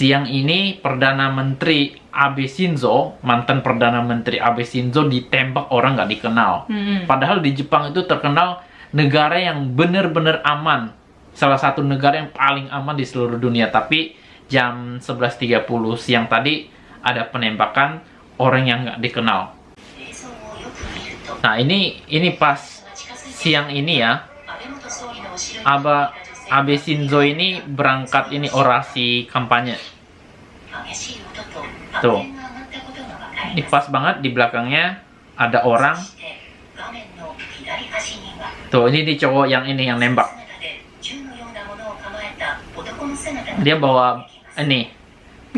siang ini Perdana Menteri Abe Shinzo, mantan Perdana Menteri Abe Shinzo ditembak orang nggak dikenal. Hmm. Padahal di Jepang itu terkenal negara yang benar-benar aman. Salah satu negara yang paling aman di seluruh dunia. Tapi jam 11.30 siang tadi ada penembakan orang yang nggak dikenal. Nah ini ini pas siang ini ya, Aba Abe Shinzo ini berangkat ini orasi kampanye. Tuh. Ini pas banget di belakangnya ada orang. Tuh, ini di cowok yang ini yang nembak. Dia bawa ini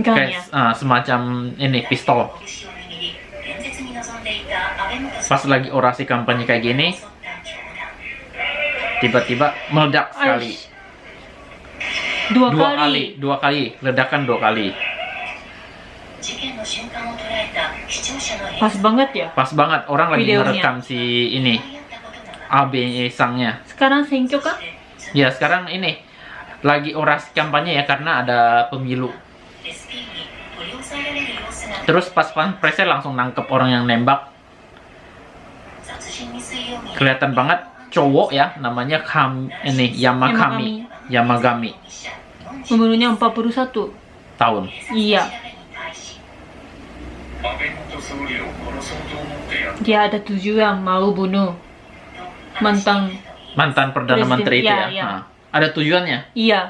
kayak ya. ah, semacam ini pistol. Pas lagi orasi kampanye kayak gini, tiba-tiba meledak sekali. Dua, Dua kali. kali, dua kali, ledakan dua kali. Pas banget ya. Pas banget orang lagi Videonya. ngerekam si ini AB sangnya. Sekarang senkyo kah? Ya sekarang ini lagi orasi kampanye ya karena ada pemilu. Terus pas presnya langsung nangkep orang yang nembak. Kelihatan banget cowok ya namanya Kam ini Yamakami. Yamagami Umurnya 41 tahun. Iya. Dia ada tujuan mau bunuh mantan. Mantan perdana Presiden, menteri itu ya, ya. ya. Nah, ada tujuannya. Iya.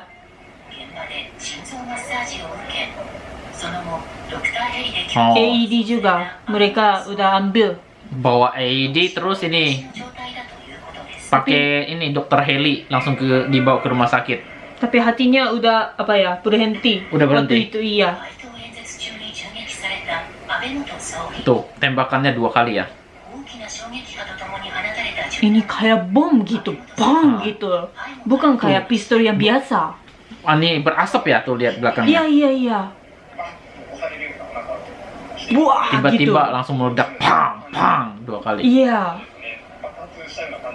Oh, AED juga mereka udah ambil. bawa AED terus ini pakai ini dokter heli langsung ke dibawa ke rumah sakit. Tapi hatinya udah apa ya berhenti. Udah berhenti? Waktu itu iya. Tuh, tembakannya dua kali ya. Ini kayak bom gitu, bom Ah. gitu. Bukan kayak pistol yang biasa. Ah, ini berasap ya tuh lihat Iya belakangnya. iya iya. Wah gitu. Tiba-tiba langsung meledak, pang, pang, dua kali. Iya.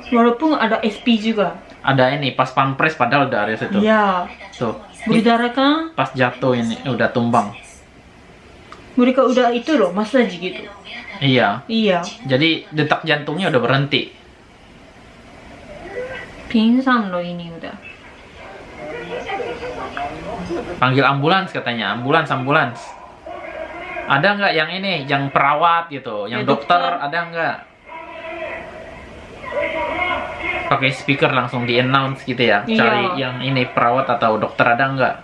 Walaupun ada SP juga. Ada ini pas pampres padahal dari situ. Iya. Tuh, Berdarah kan? pas jatuh ini udah tumbang. Mereka udah itu loh, massage gitu. Iya. Iya. Jadi detak jantungnya udah berhenti. Pingsan loh ini udah. Panggil ambulans katanya, ambulans, ambulans. Ada nggak yang ini, yang perawat gitu, yang Ya, dokter, dokter. ada nggak? Pakai speaker langsung di announce gitu ya, Iya. cari yang ini perawat atau dokter ada nggak?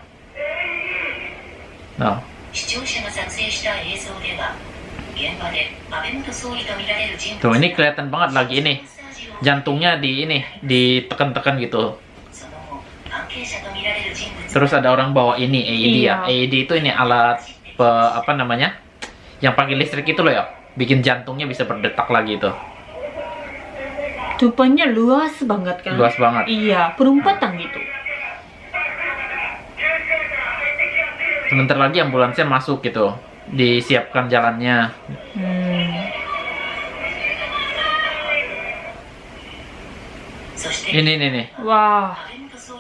Nah, 視聴者が撮影した映像では現場で安倍元総理とみられる人物 tuh ini kelihatan banget lagi ini, jantungnya di ini, ditekan-tekan gitu. その後関係者とみられる人物 Terus ada orang bawa ini AED ya, Iya. AED itu ini alat pe, apa namanya, yang pakai listrik itu loh ya, bikin jantungnya bisa berdetak lagi itu, Rupanya luas banget kan? luas banget. Iya, perumpatan gitu. sebentar lagi ambulansnya masuk gitu. Disiapkan jalannya. Hmm. ini nih nih wah.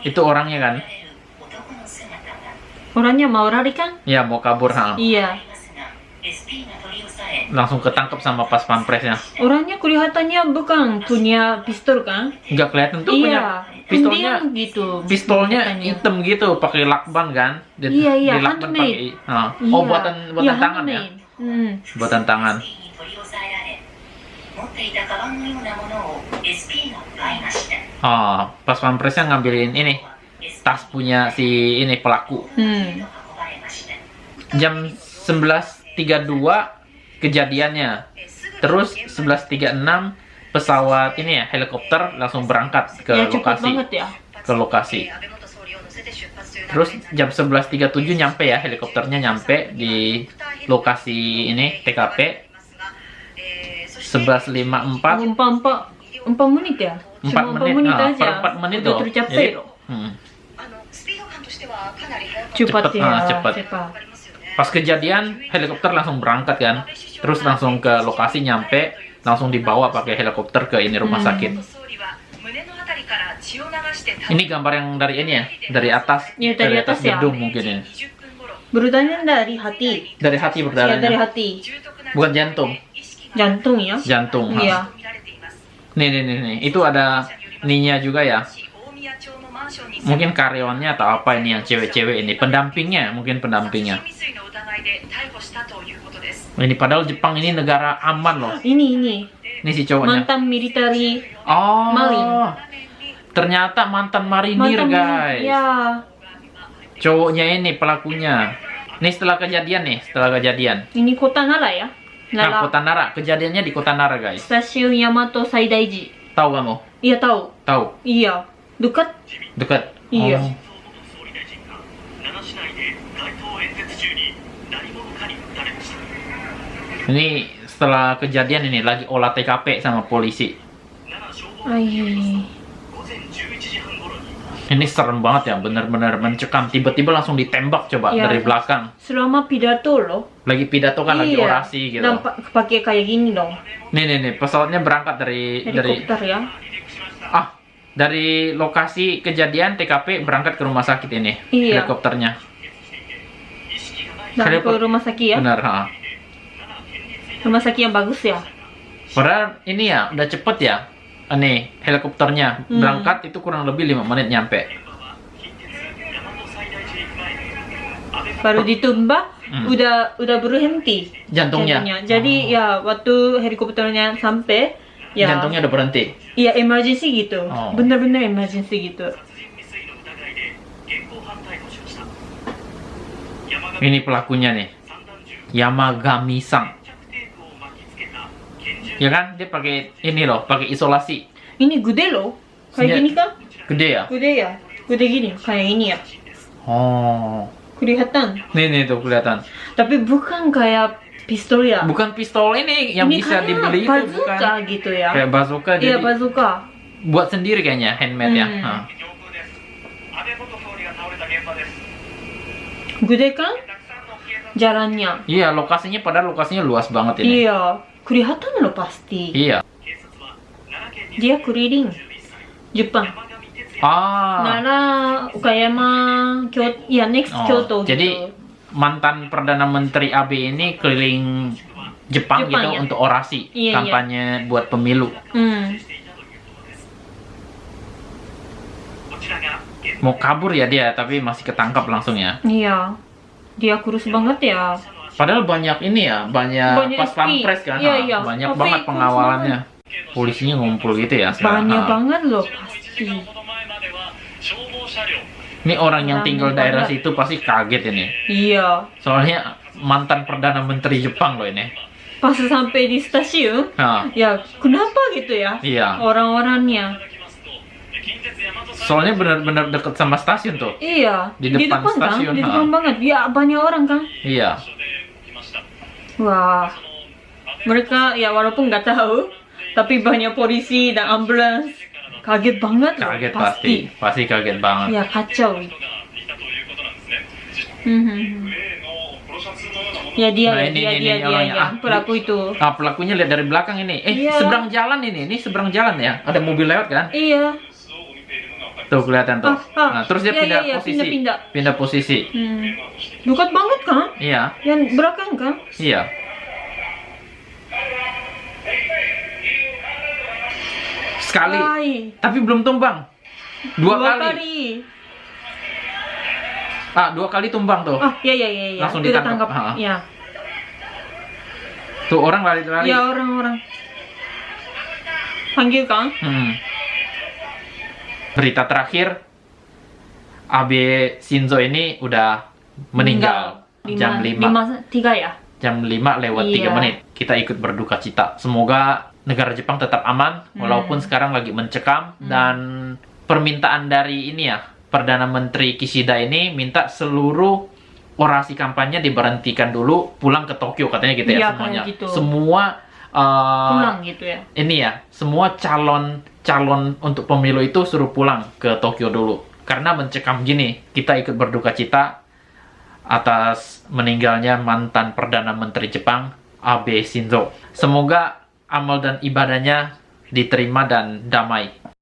Itu orangnya kan? Orangnya mau lari kan? Ya mau kabur ha. Iya langsung ketangkep sama pas pampresnya. Orangnya kelihatannya bukan punya pistol kan? Enggak kelihatan tuh iya. punya pistolnya gitu. Pistolnya katanya. hitam gitu, pakai lakban kan? Di, iya iya. Di lakban pakai. Oh, oh, iya. Oh buatan buatan iya, tangan ya? Hmm. Buatan tangan. Oh, pas pampresnya ngambilin ini tas punya si ini pelaku. Hmm. Jam 11.32 kejadiannya. Terus 11.36 pesawat ini ya helikopter langsung berangkat ke ya lokasi. ya. Ke lokasi. Terus jam 11.37 nyampe ya helikopternya nyampe di lokasi ini TKP 11.54 Empat empat empat menit ya? 4 Cuma empat menit, menit nah, aja. per 4 menit Udah tuh. tercapai Jadi, loh. hmm. Cepat, Cepat, ya. ah, cepat. cepat. Pas kejadian helikopter langsung berangkat kan, terus langsung ke lokasi nyampe, langsung dibawa pakai helikopter ke ini rumah Hmm. sakit. Ini gambar yang dari ini ya, dari atas, Iya, dari atas ya. gedung mungkin ya. Bertanya dari hati. Dari hati Ya, dari berdarahnya. hati. Bukan jantung. Jantung ya. Jantung. Iya. Nih, nih, nih, nih. Itu ada ninya juga ya. Mungkin karyawannya atau apa ini yang cewek-cewek ini. Pendampingnya, mungkin pendampingnya. Ini padahal Jepang ini negara aman loh. Ini ini Ini si cowoknya. mantan military Oh. Maling. Ternyata mantan marinir, mantan guys. Ya. Cowoknya ini pelakunya. Ini setelah kejadian nih, setelah kejadian. Ini kota Nara ya. Nah, Nara. kota Nara. Kejadiannya di kota Nara, guys. Stasiun Yamato Saidaiji. Tahu kamu? Iya tahu. Tahu? Iya. Dekat. Dekat. Iya. Oh. Ini setelah kejadian ini lagi olah TKP sama polisi. Ayy. Ini serem banget ya, bener-bener mencekam. Tiba-tiba langsung ditembak coba ya, dari belakang. Selama pidato loh. Lagi pidato kan, iya. lagi orasi gitu. Nampak pakai kayak gini dong. Nih nih nih, pesawatnya berangkat dari Helikopter, dari. ya. Ah, dari lokasi kejadian TKP berangkat ke rumah sakit ini. Iya. Helikopternya. Dari Helikop... rumah sakit ya? Benar. Ha rumah sakit yang bagus ya? Padahal ini ya udah cepet ya. Ah, ini helikopternya. Hmm. berangkat itu kurang lebih lima menit nyampe. Baru ditumbak hmm. udah udah berhenti jantungnya, jantungnya. jadi oh. ya waktu helikopternya sampai ya. Jantungnya udah berhenti? Iya emergency gitu. Oh. bener-bener emergency gitu. Ini pelakunya nih. Yamagami san ya kan? Dia pakai ini loh pakai isolasi. Ini gede loh. Kayak gini kan gede ya? Gede ya. Gede gini kayak ini ya. Oh. Kelihatan? Nih nih tuh kelihatan. Tapi bukan kayak pistol ya? Bukan pistol ini yang ini bisa dibeli bazooka itu bukan. gitu ya? Kayak bazooka iya bazooka. buat sendiri kayaknya handmade ya. hmm. ya ha. gede kan jalannya. Iya lokasinya padahal lokasinya luas banget ini. Iya. Kurihata no pasti. Iya. Dia keliling Jepang. Ah. Nara, Ukayama, Kyoto, ya next oh, Kyoto. Jadi gitu. mantan perdana menteri Abe ini keliling Jepang, Jepang gitu ya? untuk orasi iya, iya. kampanye iya. buat pemilu. Hmm. Mau kabur ya dia, tapi masih ketangkap langsung ya. Iya. Dia kurus banget ya. Padahal banyak ini ya, banyak, banyak pas pampres kan, iya, iya. banyak Tapi banget pengawalannya. Kan. Polisinya ngumpul gitu ya. Banyak nah. banget loh pasti. Ini orang yang tinggal banyak. daerah situ pasti kaget ini. Iya. Soalnya mantan perdana menteri Jepang loh ini. Pas sampai di stasiun, nah. ya kenapa gitu ya? Iya. Orang-orangnya. Soalnya benar-benar dekat sama stasiun tuh. Iya. Di depan, di depan kan? stasiun. Kan? Di depan banget. Ya banyak orang kan? Iya. Wah, mereka ya walaupun nggak tahu, tapi banyak polisi dan ambulans kaget banget. Kaget pasti, pasti kaget banget. Ya kacau. Hmm, hmm, hmm. Ya dia, nah, ini, dia, ini, dia, ini, dia, dia, dia, pelaku itu. Ah, pelakunya lihat dari belakang ini. Eh, iya. seberang jalan ini, ini seberang jalan ya. Ada mobil lewat kan? Iya. Tuh kelihatan tuh. Ah, ah. Nah, terus dia Iya, pindah iya, iya, posisi. pindah-pindah. Pindah posisi. Hmm. Dekat banget kan? Iya. Yang belakang kan? Iya. Sekali. Ay, Tapi belum tumbang. Dua, kali. kali. Ah, dua kali tumbang tuh. Ah, ya, ya, ya, ya. Langsung Udah ditangkap. tangkap. Ah. Ya. Tuh orang lari-lari. Ya orang-orang. Panggil kan? Hmm. Berita terakhir, Abe Shinzo ini udah meninggal, jam 5. Lima, tiga ya? Jam 5 lewat 3 Iya. menit. Kita ikut berduka cita. Semoga negara Jepang tetap aman Hmm. walaupun sekarang lagi mencekam dan permintaan dari ini ya, Perdana Menteri Kishida ini minta seluruh orasi kampanye diberhentikan dulu, pulang ke Tokyo katanya gitu ya Iya, semuanya. gitu. Semua uh, Pulang gitu ya? ini ya, semua calon calon untuk pemilu itu suruh pulang ke Tokyo dulu. Karena mencekam gini, kita ikut berduka cita atas meninggalnya mantan Perdana Menteri Jepang, Abe Shinzo. Semoga amal dan ibadahnya diterima dan damai.